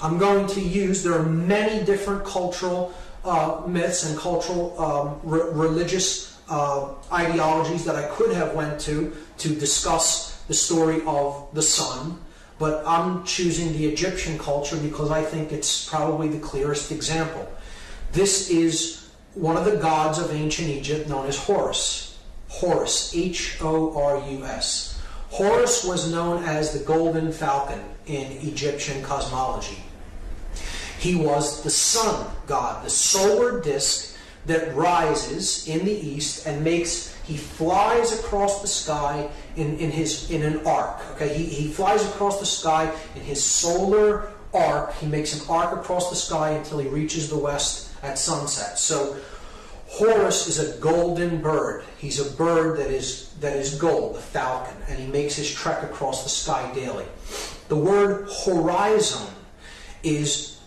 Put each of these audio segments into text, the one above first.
I'm going to use, there are many different cultural uh, myths and cultural um, re- religious uh, ideologies that I could have went to to discuss the story of the sun, but I'm choosing the Egyptian culture because I think it's probably the clearest example. This is one of the gods of ancient Egypt known as Horus. Horus, H O R U S. Horus was known as the golden falcon in Egyptian cosmology. He was the sun god, the solar disk that rises in the east and makes he flies across the sky in, in his in an arc. Okay, he, he flies across the sky in his solar arc. He makes an arc across the sky until he reaches the west at sunset. So Horus is a golden bird. He's a bird that is that is gold, the falcon, and he makes his trek across the sky daily. The word horizon is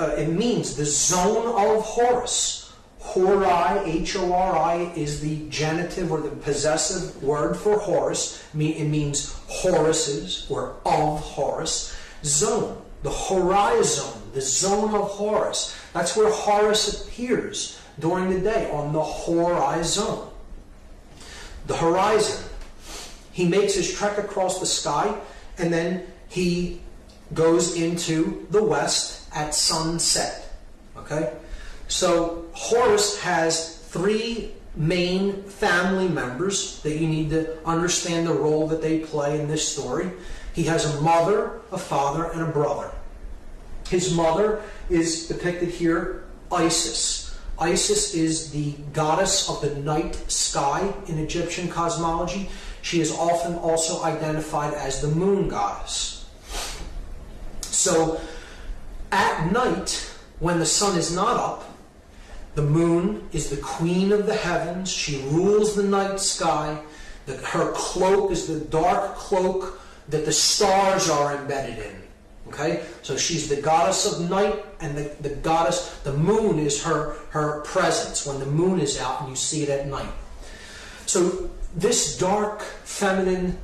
uh, it means the zone of Horus. Hori, H-O-R-I, is the genitive or the possessive word for Horus. It means Horus's or of Horus. Zone, the horizon, the zone of Horus. That's where Horus appears during the day on the horizon. The horizon. He makes his trek across the sky and then he goes into the west at sunset. Okay? So Horus has three main family members that you need to understand the role that they play in this story. He has a mother, a father, and a brother. His mother is depicted here, Isis. Isis is the goddess of the night sky in Egyptian cosmology. She is often also identified as the moon goddess. So, at night, when the sun is not up, the moon is the queen of the heavens. She rules the night sky. Her cloak is the dark cloak that the stars are embedded in. Okay? So she's the goddess of night, and the, the goddess, the moon is her, her presence when the moon is out and you see it at night. So this dark, feminine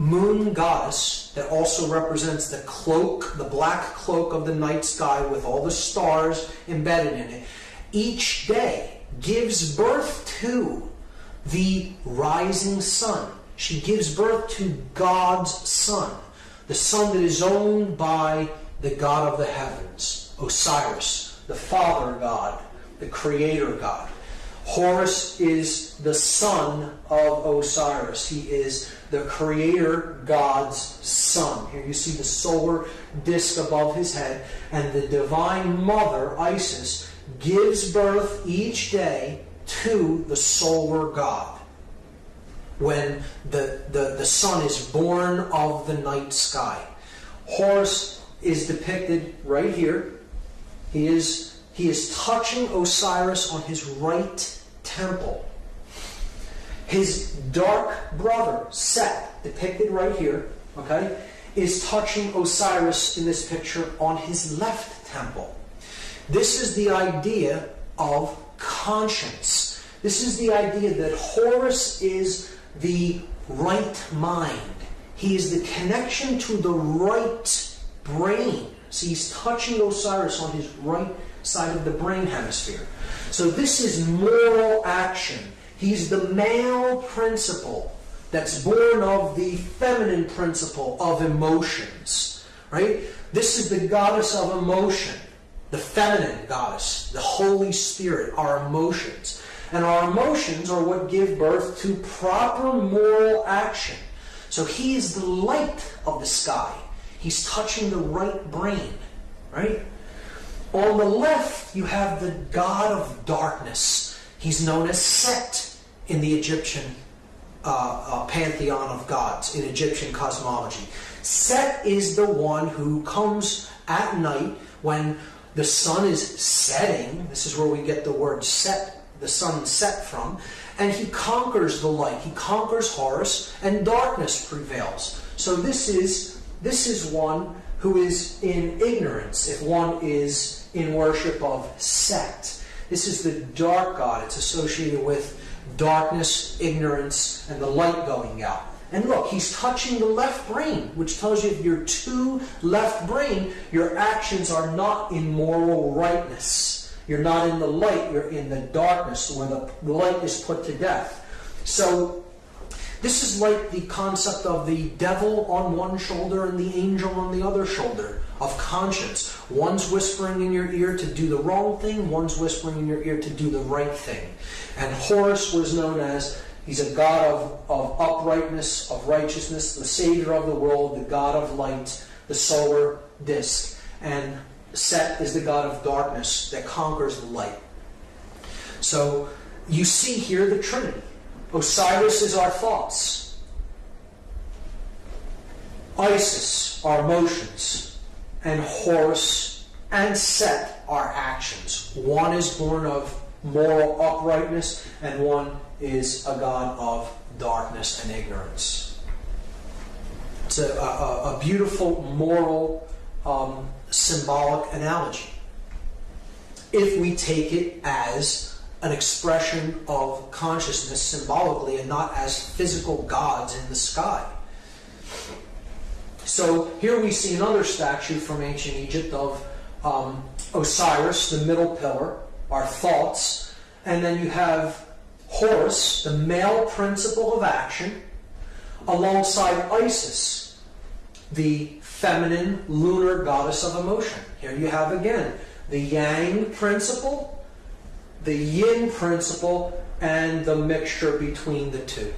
moon goddess that also represents the cloak, the black cloak of the night sky with all the stars embedded in it each day gives birth to the rising sun. She gives birth to God's Son, the Son that is owned by the God of the heavens, Osiris, the Father God, the Creator God. Horus is the son of Osiris. He is the creator God's son. Here you see the solar disk above his head, and the divine mother, Isis, gives birth each day to the solar God. When the, the, the sun is born of the night sky. Horus is depicted right here. He is, he is touching Osiris on his right temple. His dark brother, Set, depicted right here, okay, is touching Osiris in this picture on his left temple. This is the idea of conscience. This is the idea that Horus is the right mind. He is the connection to the right brain. So he's touching Osiris on his right side of the brain hemisphere. So this is moral action. He's the male principle that's born of the feminine principle of emotions. Right? This is the goddess of emotion the feminine goddess, the Holy Spirit, our emotions. And our emotions are what give birth to proper moral action. So he is the light of the sky. He's touching the right brain, right? On the left, you have the god of darkness. He's known as Set in the Egyptian uh, uh, pantheon of gods, in Egyptian cosmology. Set is the one who comes at night when the sun is setting. This is where we get the word set, the sun set from. And he conquers the light. He conquers Horus, and darkness prevails. So this is this is one who is in ignorance. If one is in worship of Set, this is the dark god. It's associated with darkness, ignorance, and the light going out. And look, he's touching the left brain, which tells you if you're too left brain, your actions are not in moral rightness. You're not in the light, you're in the darkness where the light is put to death. So, this is like the concept of the devil on one shoulder and the angel on the other shoulder of conscience. One's whispering in your ear to do the wrong thing, one's whispering in your ear to do the right thing. And Horus was known as He's a God of, of uprightness, of righteousness, the Savior of the world, the God of light, the solar disk. And Set is the God of darkness that conquers the light. So you see here the Trinity. Osiris is our thoughts. Isis, our emotions. And Horus and Set, our actions. One is born of moral uprightness, and one is a God of darkness and ignorance. It's a, a, a beautiful moral um, symbolic analogy. If we take it as an expression of consciousness symbolically and not as physical gods in the sky. So here we see another statue from ancient Egypt of um, Osiris, the middle pillar, our thoughts, and then you have Horus, the male principle of action, alongside Isis, the feminine lunar goddess of emotion. Here you have again the yang principle, the yin principle, and the mixture between the two.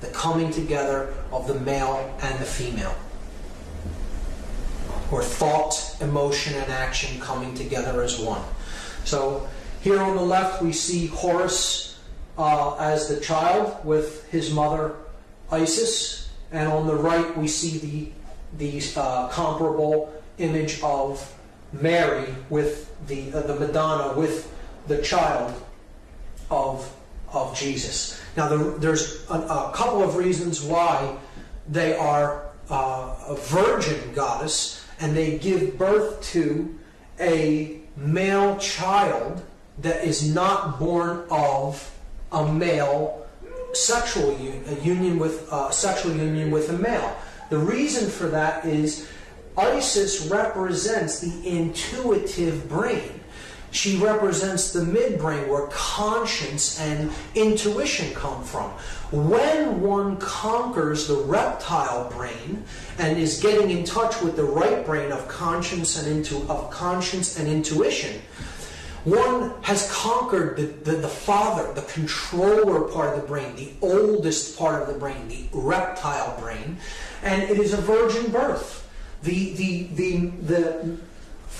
The coming together of the male and the female. Or thought, emotion, and action coming together as one. So here on the left we see Horus uh, as the child with his mother Isis, and on the right we see the the uh, comparable image of Mary with the uh, the Madonna with the child of of Jesus. Now the, there's a, a, couple of reasons why they are uh, a virgin goddess and they give birth to a male child that is not born of a male sexual un- a union with uh, sexual union with a male. The reason for that is Isis represents the intuitive brain. She represents the midbrain where conscience and intuition come from. When one conquers the reptile brain and is getting in touch with the right brain of conscience and into of conscience and intuition, one has conquered the, the, the, father, the controller part of the brain, the oldest part of the brain, the reptile brain, and it is a virgin birth. The, the, the, the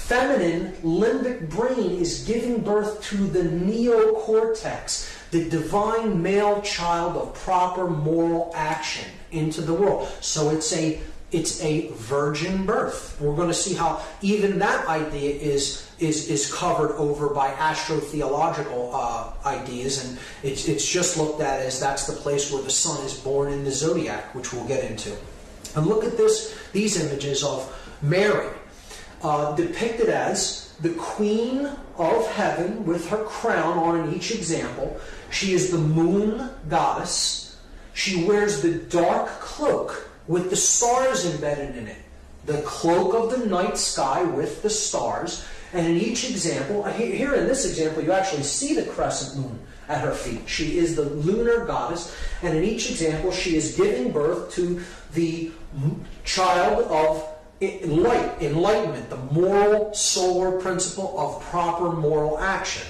feminine limbic brain is giving birth to the neocortex, the divine male child of proper moral action into the world. So it's a it's a virgin birth. We're going to see how even that idea is is is covered over by astrotheological uh, ideas, and it's it's just looked at as that's the place where the sun is born in the zodiac, which we'll get into. And look at this these images of Mary uh, depicted as the queen of heaven with her crown on in each example. She is the moon goddess. She wears the dark cloak with the stars embedded in it. The cloak of the night sky with the stars. And in each example, here in this example, you actually see the crescent moon at her feet. She is the lunar goddess. And in each example, she is giving birth to the child of light, enlightenment, the moral solar principle of proper moral action.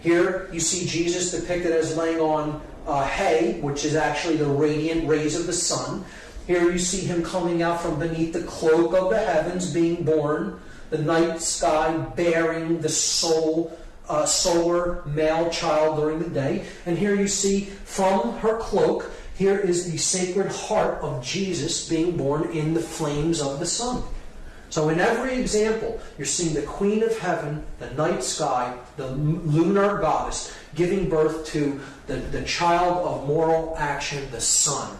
Here you see Jesus depicted as laying on uh, hay, which is actually the radiant rays of the sun. Here you see him coming out from beneath the cloak of the heavens, being born, the night sky bearing the soul, uh, solar male child during the day. And here you see from her cloak, here is the sacred heart of Jesus being born in the flames of the sun. So in every example, you're seeing the Queen of Heaven, the night sky, the lunar goddess, giving birth to the, the child of moral action, the sun.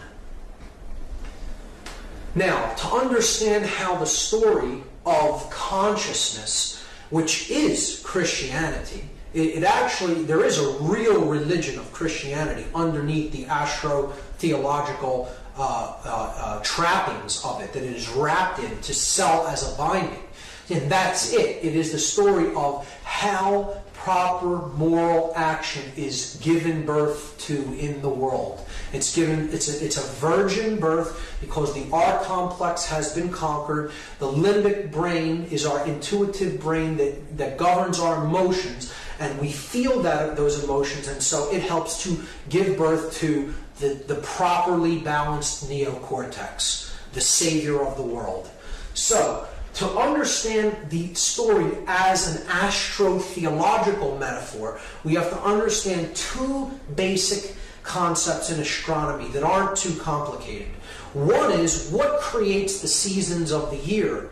Now, to understand how the story of consciousness, which is Christianity, it, it, actually, there is a real religion of Christianity underneath the astro theological uh, uh, trappings of it that it is wrapped in to sell as a binding. And that's it. It is the story of how proper moral action is given birth to in the world. It's given it's a, it's a virgin birth because the R complex has been conquered. The limbic brain is our intuitive brain that, that governs our emotions and we feel that those emotions and so it helps to give birth to the, the properly balanced neocortex, the savior of the world. So to understand the story as an astrotheological metaphor, we have to understand two basic concepts in astronomy that aren't too complicated. One is what creates the seasons of the year,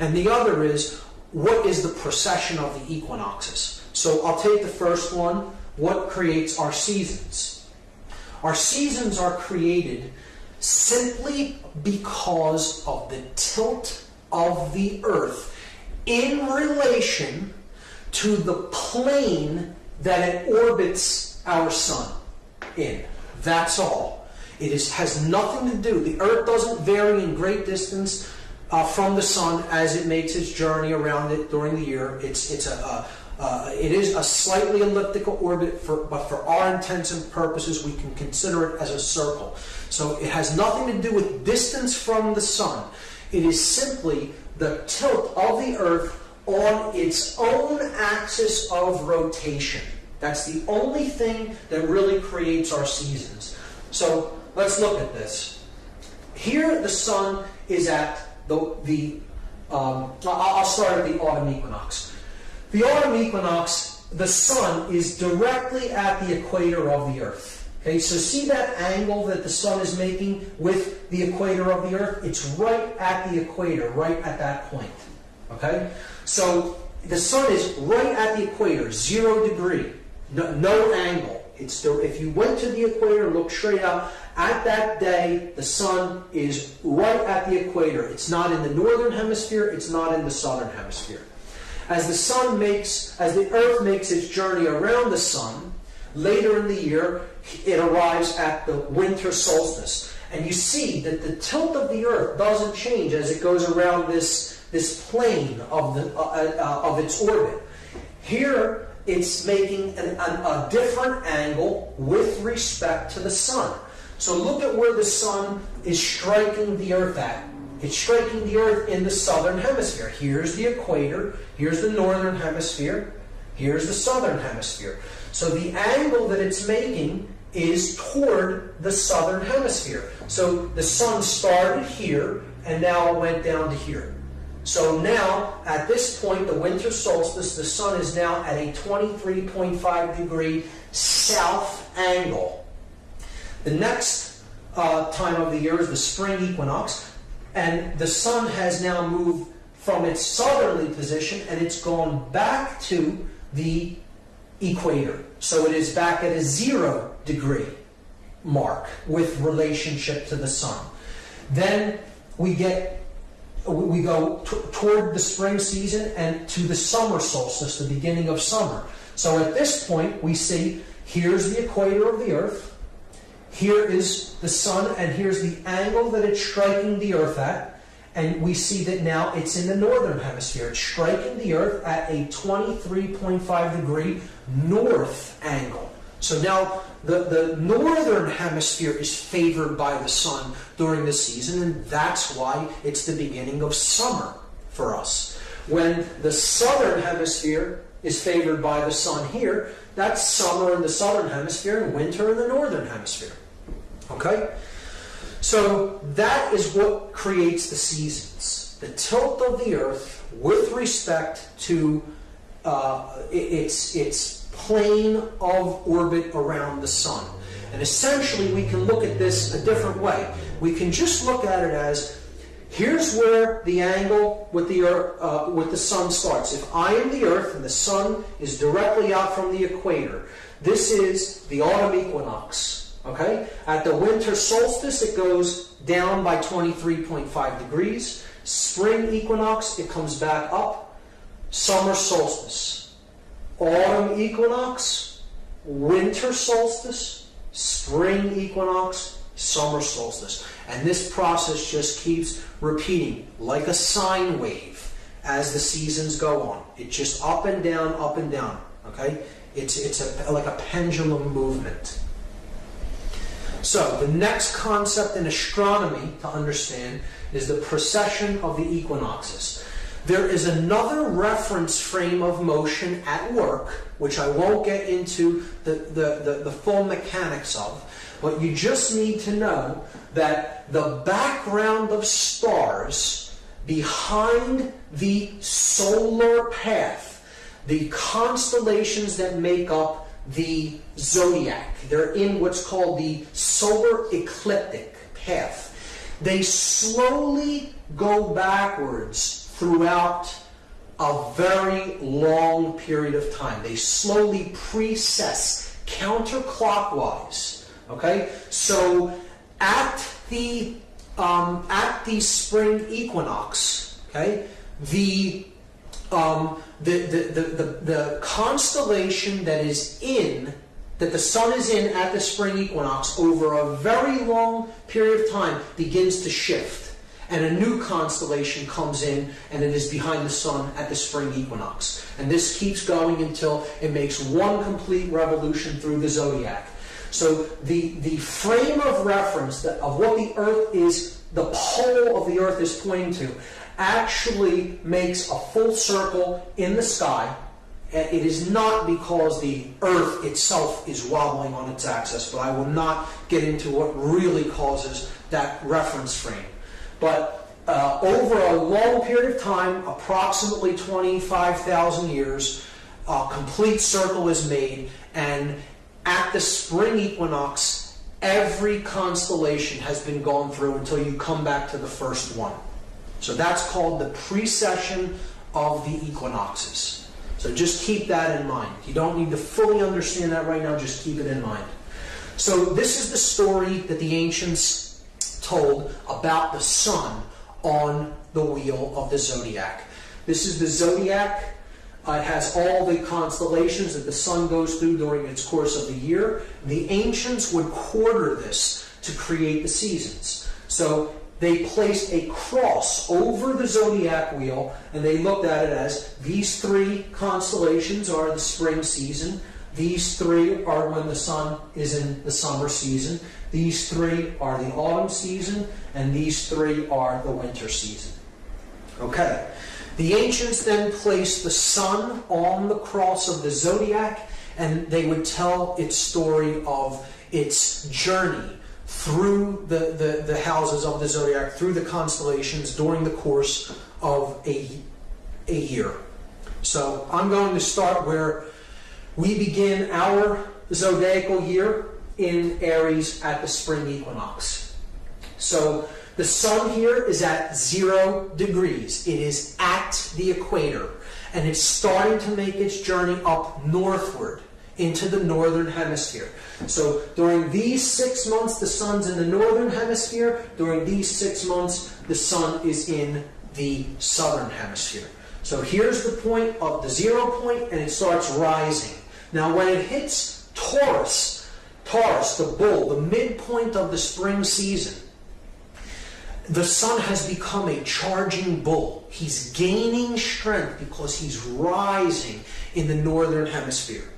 and the other is what is the precession of the equinoxes. So I'll take the first one what creates our seasons? Our seasons are created simply because of the tilt of the earth in relation to the plane that it orbits our sun in. That's all. It is, has nothing to do. The earth doesn't vary in great distance uh, from the sun as it makes its journey around it during the year. It's, it's a, a uh, it is a slightly elliptical orbit, for, but for our intents and purposes, we can consider it as a circle. So it has nothing to do with distance from the sun. It is simply the tilt of the Earth on its own axis of rotation. That's the only thing that really creates our seasons. So let's look at this. Here, the sun is at the, the um, I'll start at the autumn equinox. The autumn equinox, the sun is directly at the equator of the Earth. Okay, so see that angle that the sun is making with the equator of the earth? It's right at the equator, right at that point. Okay? So the sun is right at the equator, zero degree, no, no angle. It's still, if you went to the equator, look straight out, at that day, the sun is right at the equator. It's not in the northern hemisphere, it's not in the southern hemisphere. As the sun makes, as the earth makes its journey around the sun, later in the year, it arrives at the winter solstice. And you see that the tilt of the Earth doesn't change as it goes around this, this plane of, the, uh, uh, of its orbit. Here, it's making an, an, a different angle with respect to the sun. So look at where the sun is striking the Earth at. It's striking the Earth in the southern hemisphere. Here's the equator, here's the northern hemisphere, here's the southern hemisphere. So the angle that it's making is toward the southern hemisphere. So the sun started here and now it went down to here. So now, at this point, the winter solstice, the sun is now at a 23.5 degree south angle. The next uh, time of the year is the spring equinox, and the sun has now moved from its southerly position and it's gone back to the equator. So it is back at a zero degree mark with relationship to the sun. Then we get we go toward the spring season and to the summer solstice, the beginning of summer. So at this point, we see here's the equator of the Earth, here is the sun, and here's the angle that it's striking the Earth at. And we see that now it's in the northern hemisphere. It's striking the Earth at a 23.5 degree north angle. So now the, the northern hemisphere is favored by the sun during the season, and that's why it's the beginning of summer for us. When the southern hemisphere is favored by the sun here, that's summer in the southern hemisphere and winter in the northern hemisphere. Okay? So that is what creates the seasons. The tilt of the earth with respect to uh, its, its plane of orbit around the sun. And essentially, we can look at this a different way. We can just look at it as here's where the angle with the earth, uh, with the sun starts. If I am the Earth and the sun is directly out from the equator, this is the autumn equinox. Okay? At the winter solstice, it goes down by 23.5 degrees. Spring equinox, it comes back up. Summer solstice. Autumn equinox, winter solstice, spring equinox, summer solstice. And this process just keeps repeating like a sine wave as the seasons go on. It's just up and down, up and down. Okay? It's, it's a, like a pendulum movement. So, the next concept in astronomy to understand is the precession of the equinoxes. There is another reference frame of motion at work, which I won't get into the, the, the, the, full mechanics of, but you just need to know that the background of stars behind the solar path, the constellations that make up the zodiac, they're in what's called the solar ecliptic path. They slowly go backwards throughout a very long period of time. They slowly precess counterclockwise. Okay, so at the um, at the spring equinox, okay, the um, the, the, the, the, constellation that is in that the sun is in at the spring equinox over a very long period of time begins to shift and a new constellation comes in and it is behind the sun at the spring equinox. And this keeps going until it makes one complete revolution through the zodiac. So the, the frame of reference that, of what the Earth is, the pole of the Earth is pointing to, actually makes a full circle in the sky. And It is not because the Earth itself is wobbling on its axis, but I will not get into what really causes that reference frame. But uh, over a long period of time, approximately 25,000 years, a complete circle is made, and at the spring equinox, every constellation has been gone through until you come back to the first one. So that's called the precession of the equinoxes. So just keep that in mind. You don't need to fully understand that right now, just keep it in mind. So this is the story that the ancients told about the sun on the wheel of the zodiac. This is the zodiac. Uh, it has all the constellations that the sun goes through during its course of the year. The ancients would quarter this to create the seasons. So they placed a cross over the zodiac wheel and they looked at it as these three constellations are the spring season, these three are when the sun is in the summer season. These three are the autumn season, and these three are the winter season. Okay. The ancients then placed the sun on the cross of the zodiac, and they would tell its story of its journey through the, the, the houses of the zodiac, through the constellations during the course of a, a year. So I'm going to start where we begin our zodiacal year in Aries at the spring equinox. So the sun here is at zero degrees. It is at the equator. And it's starting to make its journey up northward into the northern hemisphere. So during these six months, the sun's in the northern hemisphere. During these six months, the sun is in the southern hemisphere. So here's the point of the zero point, and it starts rising. Now, when it hits Taurus, Taurus, the bull, the midpoint of the spring season, the sun has become a charging bull. He's gaining strength because he's rising in the northern hemisphere.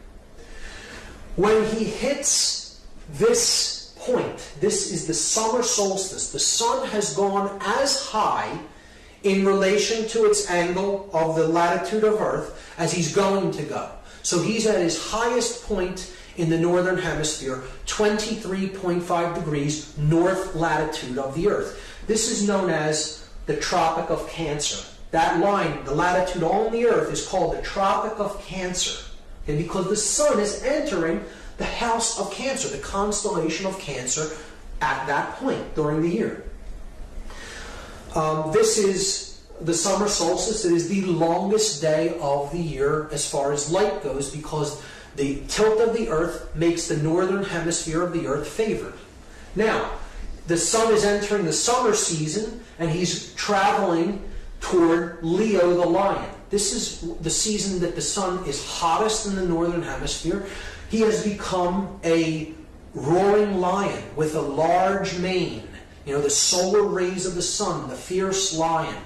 When he hits this point, this is the summer solstice, the sun has gone as high in relation to its angle of the latitude of Earth as he's going to go. So he's at his highest point in the northern hemisphere, 23.5 degrees north latitude of the Earth. This is known as the Tropic of Cancer. That line, the latitude on the Earth, is called the Tropic of Cancer. And because the sun is entering the house of Cancer, the constellation of Cancer, at that point during the year. Um, this is the summer solstice. It is the longest day of the year as far as light goes because the tilt of the earth makes the northern hemisphere of the earth favored. Now, the sun is entering the summer season and he's traveling toward Leo the lion. This is the season that the sun is hottest in the northern hemisphere. He has become a roaring lion with a large mane. You know, the solar rays of the sun, the fierce lion.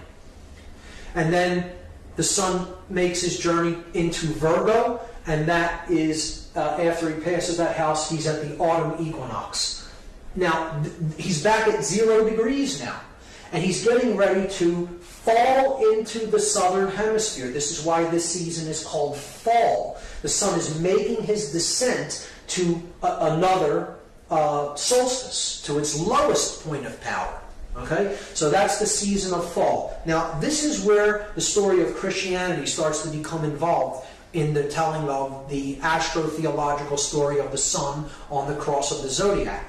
And then the sun makes his journey into Virgo, and that is uh, after he passes that house, he's at the autumn equinox. Now, he's back at zero degrees now, and he's getting ready to fall into the southern hemisphere. This is why this season is called fall. The sun is making his descent to a- another uh, solstice, to its lowest point of power. Okay? So that's the season of fall. Now, this is where the story of Christianity starts to become involved in the telling of the astrotheological story of the sun on the cross of the zodiac.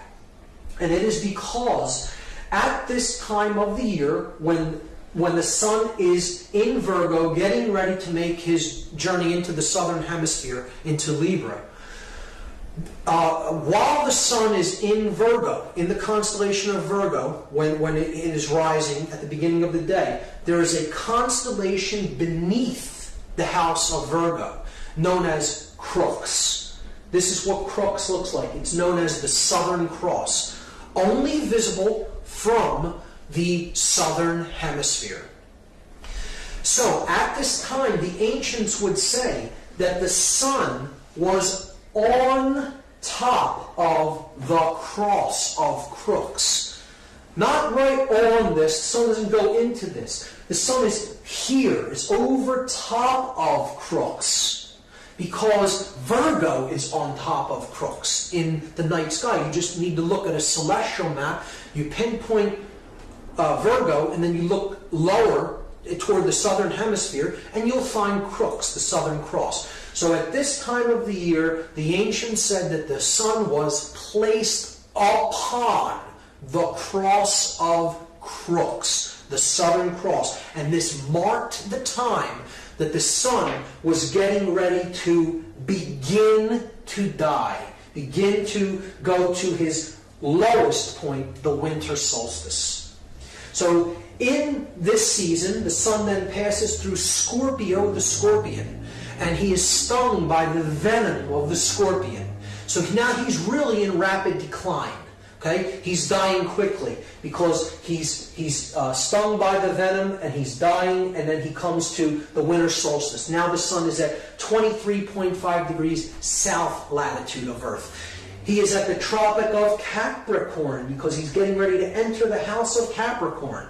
And it is because at this time of the year, when when the sun is in Virgo, getting ready to make his journey into the southern hemisphere, into Libra, uh, while the sun is in Virgo, in the constellation of Virgo, when, when it is rising at the beginning of the day, there is a constellation beneath the house of Virgo known as Crux. This is what Crux looks like. It's known as the Southern Cross, only visible from the southern hemisphere. So, at this time, the ancients would say that the sun was on top of the cross of Crux. Not right on this, the sun doesn't go into this. The sun is here, it's over top of crux. Because Virgo is on top of Crux in the night sky. You just need to look at a celestial map. You pinpoint uh, Virgo, and then you look lower toward the southern hemisphere, and you'll find Crux, the southern cross. So at this time of the year, the ancients said that the sun was placed upon the cross of Crux, the southern cross. And this marked the time that the sun was getting ready to begin to die, begin to go to his lowest point, the winter solstice. So in this season, the sun then passes through Scorpio the scorpion and he is stung by the venom of the scorpion. So now he's really in rapid decline. Okay, he's dying quickly because he's he's uh, stung by the venom and he's dying, and then he comes to the winter solstice. Now the sun is at 23.5 degrees south latitude of Earth. He is at the Tropic of Capricorn because he's getting ready to enter the house of Capricorn.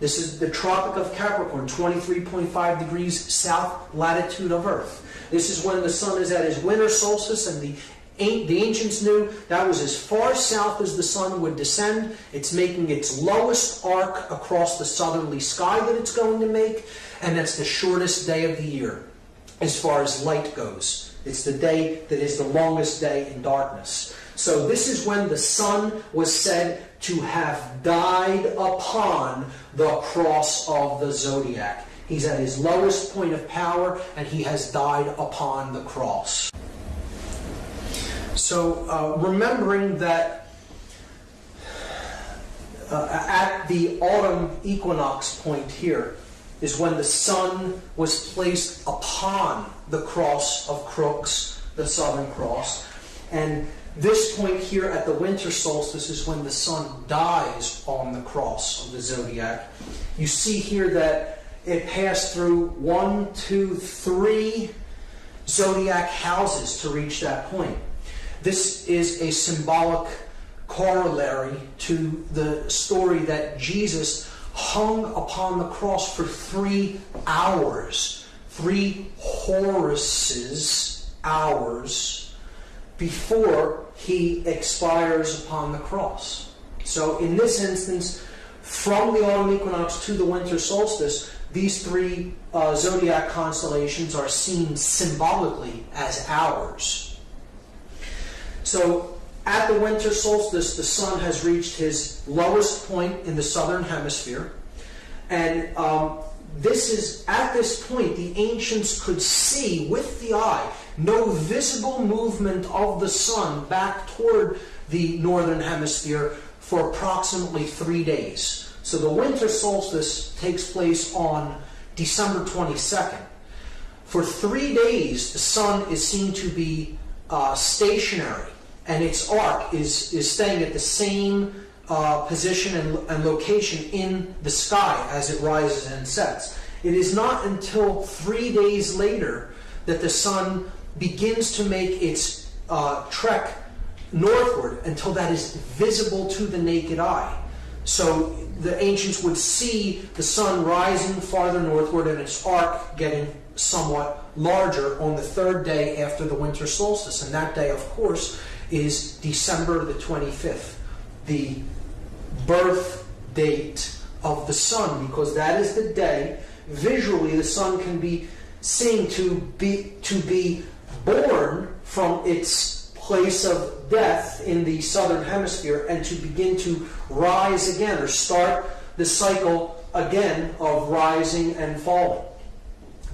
This is the Tropic of Capricorn, 23.5 degrees south latitude of Earth. This is when the sun is at his winter solstice, and the, the ancients knew that was as far south as the sun would descend. It's making its lowest arc across the southerly sky that it's going to make, and that's the shortest day of the year as far as light goes. It's the day that is the longest day in darkness. So, this is when the sun was said to have died upon the cross of the zodiac. He's at his lowest point of power and he has died upon the cross. So, uh, remembering that uh, at the autumn equinox point here is when the sun was placed upon the cross of Crux, the southern cross. And this point here at the winter solstice is when the sun dies on the cross of the zodiac. You see here that it passed through one, two, three zodiac houses to reach that point. This is a symbolic corollary to the story that Jesus hung upon the cross for three hours, three Horuses hours before he expires upon the cross. So, in this instance, from the autumn equinox to the winter solstice, these three uh, zodiac constellations are seen symbolically as hours. So, at the winter solstice, the sun has reached his lowest point in the southern hemisphere. And um, this is, at this point, the ancients could see with the eye no visible movement of the sun back toward the northern hemisphere for approximately three days. So the winter solstice takes place on December 22nd. For three days, the sun is seen to be uh, stationary and its arc is, is staying at the same uh, position and, and location in the sky as it rises and sets. It is not until three days later that the sun begins to make its uh, trek northward until that is visible to the naked eye. So the ancients would see the sun rising farther northward and its arc getting somewhat larger on the third day after the winter solstice. And that day, of course, is December the 25th, the birth date of the sun, because that is the day visually the sun can be seen to be to be born from its place of death in the southern hemisphere and to begin to rise again or start the cycle again of rising and falling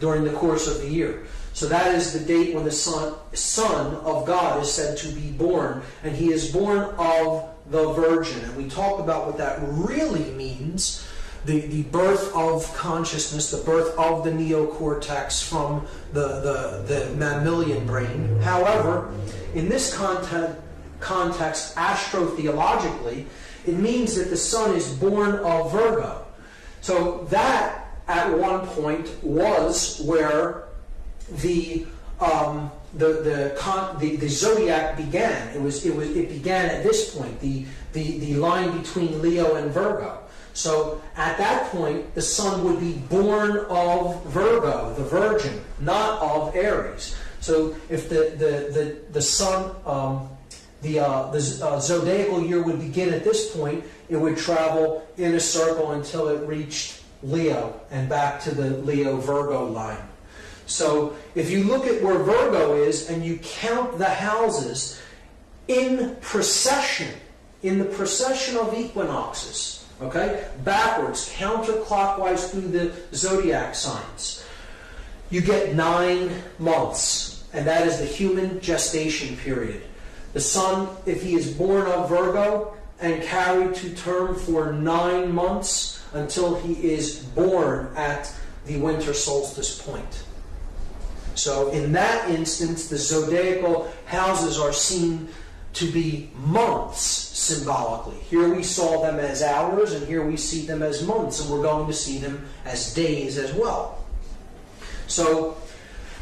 during the course of the year. So that is the date when the son, son of God is said to be born, and he is born of the Virgin. And we talk about what that really means the, the birth of consciousness, the birth of the neocortex from the, the, the mammalian brain. However, in this context, context, astrotheologically, it means that the sun is born of Virgo. So that, at one point, was where the um, the the, con- the the zodiac began. It was it was it began at this point. The the the line between Leo and Virgo. So at that point, the sun would be born of Virgo, the Virgin, not of Aries. So if the the the, the sun, um, the uh, the uh, zodiacal year would begin at this point, it would travel in a circle until it reached Leo and back to the Leo Virgo line. So if you look at where Virgo is and you count the houses in procession, in the procession of equinoxes, Okay? Backwards, counterclockwise through the zodiac signs. You get nine months, and that is the human gestation period. The sun, if he is born of Virgo and carried to term for nine months until he is born at the winter solstice point. So, in that instance, the zodiacal houses are seen to be months symbolically. Here we saw them as hours, and here we see them as months, and we're going to see them as days as well. So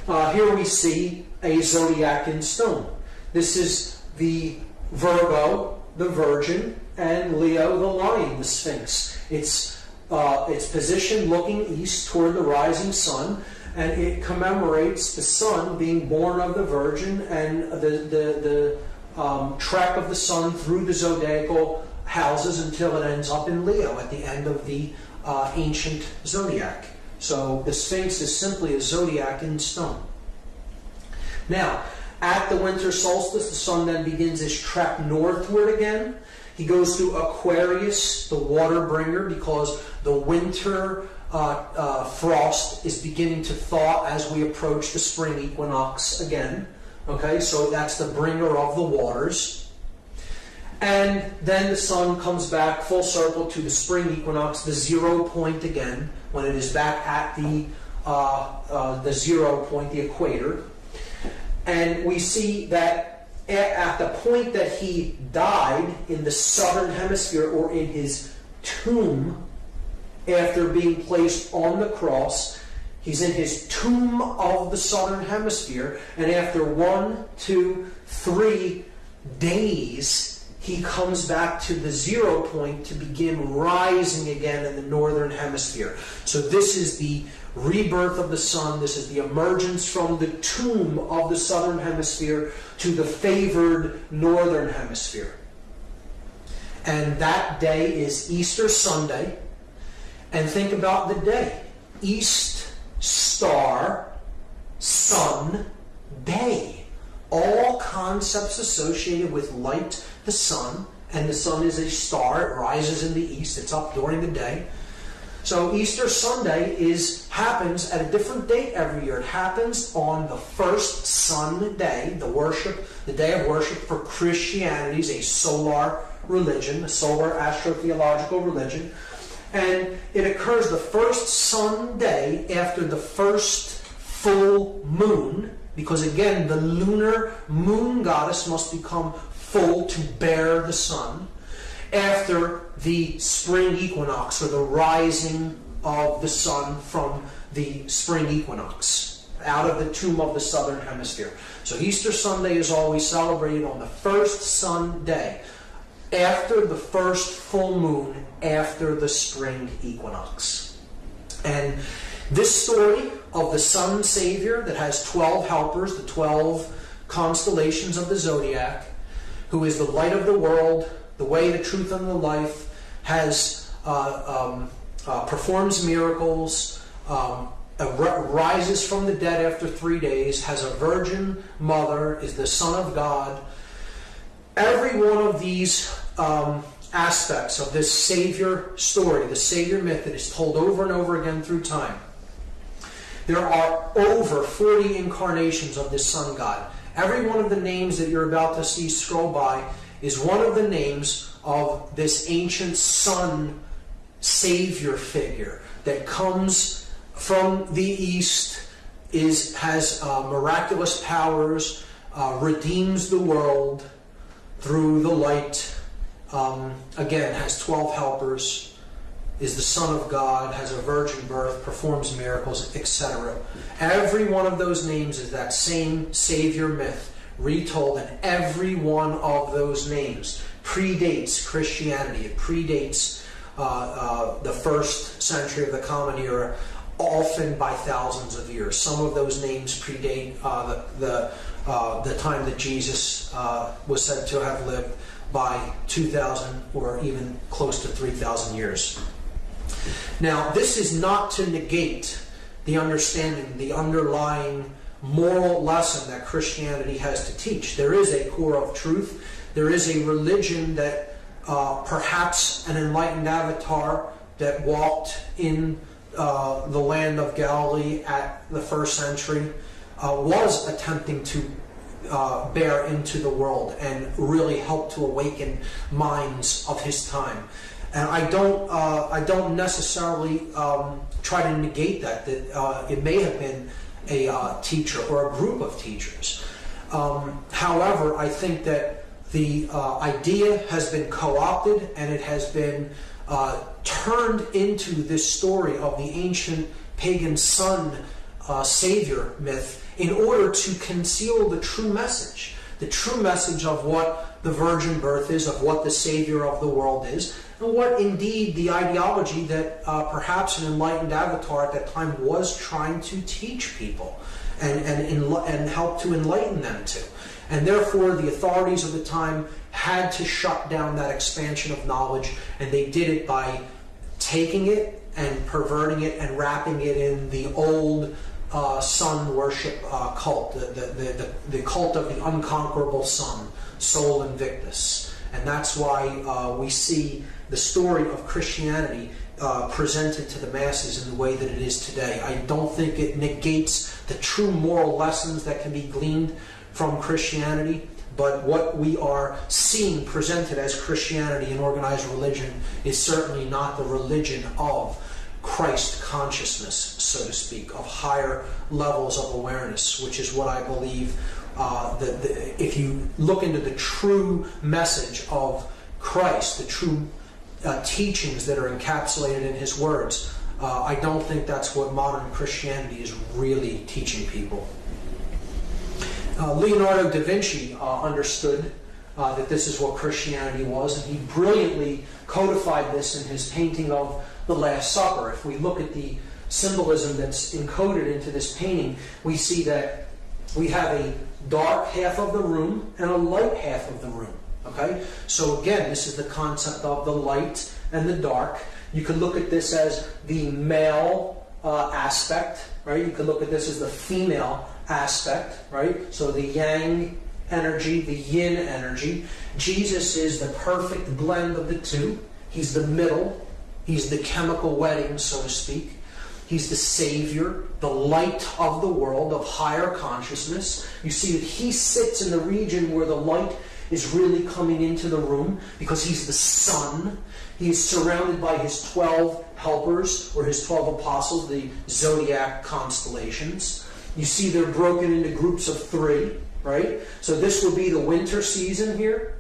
uh, here we see a zodiac in stone. This is the Virgo, the Virgin, and Leo, the Lion, the Sphinx. It's uh, its position looking east toward the rising sun, and it commemorates the sun being born of the Virgin and the the the um, track of the sun through the zodiacal houses until it ends up in Leo at the end of the uh, ancient zodiac. So the Sphinx is simply a zodiac in stone. Now, at the winter solstice, the sun then begins his trek northward again. He goes through Aquarius, the water bringer, because the winter uh, uh, frost is beginning to thaw as we approach the spring equinox again. Okay, so that's the bringer of the waters. And then the sun comes back full circle to the spring equinox, the zero point again, when it is back at the, uh, uh, the zero point, the equator. And we see that at the point that he died in the southern hemisphere or in his tomb after being placed on the cross, He's in his tomb of the southern hemisphere, and after one, two, three days, he comes back to the zero point to begin rising again in the northern hemisphere. So, this is the rebirth of the sun. This is the emergence from the tomb of the southern hemisphere to the favored northern hemisphere. And that day is Easter Sunday. And think about the day. East star, sun, day. All concepts associated with light, the sun, and the sun is a star, it rises in the east, it's up during the day. So Easter Sunday is happens at a different date every year. It happens on the first Sunday, the worship, the day of worship for Christianity is a solar religion, a solar astrotheological religion and it occurs the first Sunday after the first full moon because again, the lunar moon goddess must become full to bear the sun after the spring equinox or the rising of the sun from the spring equinox out of the tomb of the southern hemisphere. So Easter Sunday is always celebrated on the first sun day after the first full moon after the spring equinox. And this story of the sun savior that has 12 helpers, the 12 constellations of the zodiac, who is the light of the world, the way, the truth, and the life, has uh, um, uh, performs miracles, um, rises from the dead after three days, has a virgin mother, is the Son of God. Every one of these um, aspects of this Savior story, the Savior myth that is told over and over again through time. There are over 40 incarnations of this Sun God. Every one of the names that you're about to see scroll by is one of the names of this ancient Sun Savior figure that comes from the East, is has uh, miraculous powers, uh, redeems the world through the light. Um, again, has 12 helpers, is the Son of God, has a virgin birth, performs miracles, etc. Every one of those names is that same Savior myth retold, and every one of those names predates Christianity. It predates uh, uh, the first century of the Common Era, often by thousands of years. Some of those names predate uh, the, the, uh, the, time that Jesus uh, was said to have lived by 2,000 or even close to 3,000 years. Now, this is not to negate the understanding, the underlying moral lesson that Christianity has to teach. There is a core of truth. There is a religion that uh, perhaps an enlightened avatar that walked in uh, the land of Galilee at the first century uh, was attempting to uh, bear into the world and really help to awaken minds of his time. And I don't, uh, I don't necessarily um, try to negate that. That uh, it may have been a uh, teacher or a group of teachers. Um, however, I think that the uh, idea has been co-opted and it has been uh, turned into this story of the ancient pagan sun uh, savior myth in order to conceal the true message, the true message of what the virgin birth is, of what the savior of the world is, and what indeed the ideology that uh, perhaps an enlightened avatar at that time was trying to teach people and, and, and help to enlighten them to. And therefore, the authorities of the time had to shut down that expansion of knowledge, and they did it by taking it and perverting it and wrapping it in the old uh, sun worship uh, cult, the, the, the, the, cult of the unconquerable sun, Sol Invictus. And that's why uh, we see the story of Christianity uh, presented to the masses in the way that it is today. I don't think it negates the true moral lessons that can be gleaned from Christianity, but what we are seeing presented as Christianity and organized religion is certainly not the religion of Christ consciousness, so to speak, of higher levels of awareness, which is what I believe uh, that the, if you look into the true message of Christ, the true uh, teachings that are encapsulated in his words, uh, I don't think that's what modern Christianity is really teaching people. Uh, Leonardo da Vinci uh, understood uh, that this is what Christianity was, and he brilliantly codified this in his painting of the Last Supper. If we look at the symbolism that's encoded into this painting, we see that we have a dark half of the room and a light half of the room. Okay? So again, this is the concept of the light and the dark. You could look at this as the male uh, aspect, right? You could look at this as the female aspect, right? So the yang energy, the yin energy. Jesus is the perfect blend of the two. He's the middle. He's the chemical wedding, so to speak. He's the Savior, the light of the world, of higher consciousness. You see that he sits in the region where the light is really coming into the room because he's the sun. He is surrounded by his 12 helpers or his 12 apostles, the zodiac constellations. You see they're broken into groups of three, right? So this would be the winter season here.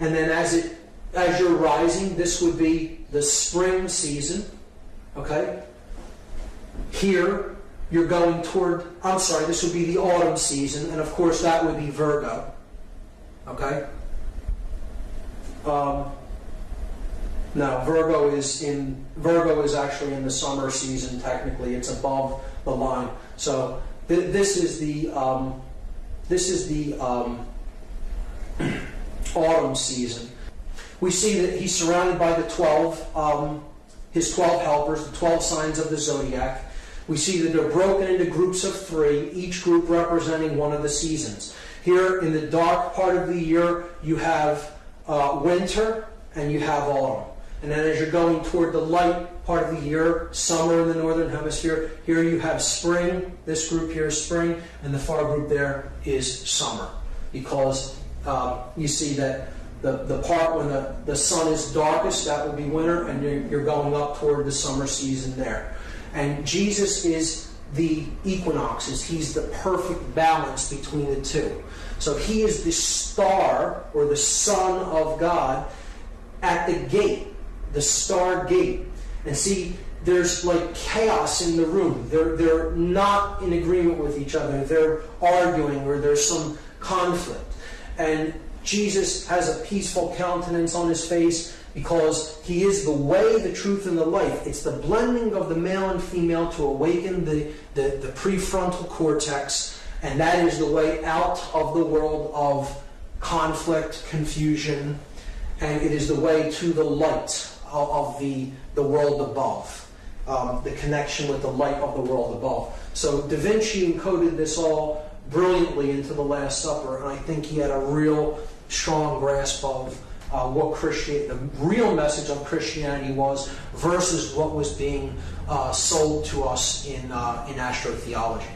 And then as it as you're rising, this would be the spring season. Okay? Here, you're going toward, I'm sorry, this would be the autumn season, and of course that would be Virgo. Okay? Um, no, Virgo is in Virgo is actually in the summer season. Technically, it's above the line. So th- this is the um, this is the um, autumn season. We see that he's surrounded by the twelve, um, his twelve helpers, the twelve signs of the zodiac. We see that they're broken into groups of three, each group representing one of the seasons. Here in the dark part of the year, you have uh, winter and you have autumn. And then as you're going toward the light part of the year, summer in the northern hemisphere, here you have spring. This group here is spring, and the far group there is summer. Because uh, you see that the, the part when the, the sun is darkest, that will be winter, and you're, you're going up toward the summer season there. And Jesus is the equinoxes. He's the perfect balance between the two. So he is the star or the son of God at the gate, the star gate. And see, there's like chaos in the room. They're, they're not in agreement with each other. They're arguing or there's some conflict. And Jesus has a peaceful countenance on his face because he is the way, the truth, and the life. It's the blending of the male and female to awaken the, the, the prefrontal cortex, and that is the way out of the world of conflict, confusion, and it is the way to the light of, of the, the world above. Um, the connection with the light of the world above. So Da Vinci encoded this all brilliantly into the Last Supper, and I think he had a real strong grasp of uh, what Christian, the real message of Christianity was versus what was being uh, sold to us in uh, in astrotheology.